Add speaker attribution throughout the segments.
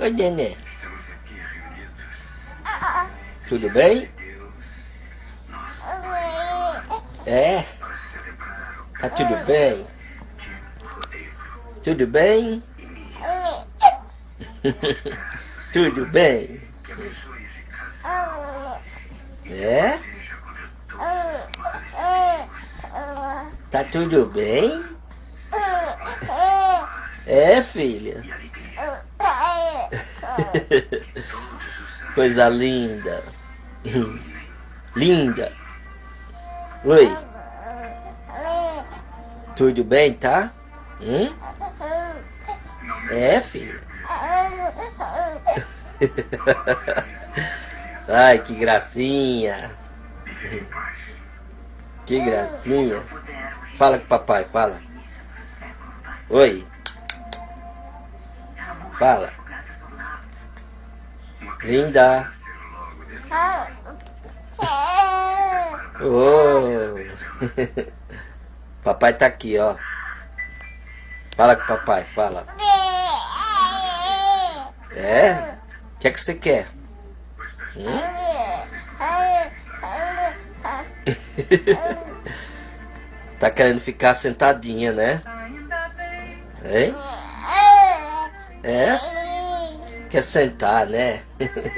Speaker 1: Oi, neném. Tudo bem? É? Tá tudo bem? Tudo bem? tudo bem? É? Tá tudo bem? É, filha? Coisa linda. Linda. Oi. Tudo bem, tá? Hum? É, filha? Ai, que gracinha. Que gracinha. Fala com o papai, fala. Oi. Fala. Linda. Oh. papai tá aqui, ó. Fala com o papai, fala. É? O que é que você quer? Hum? tá querendo ficar sentadinha, né? Hein? É? Quer sentar, né?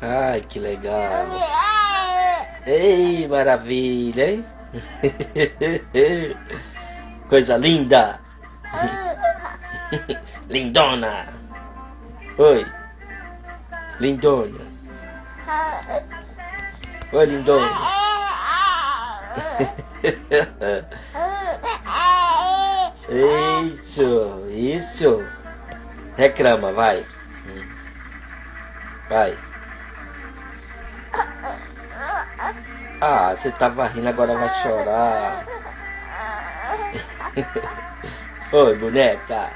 Speaker 1: Ai, que legal. Ei, maravilha, hein? Coisa linda. Lindona. Oi. Lindona. Oi, lindona. Isso, isso. Reclama, vai. Vai. Ah, você tava rindo, agora vai chorar. Oi, boneca.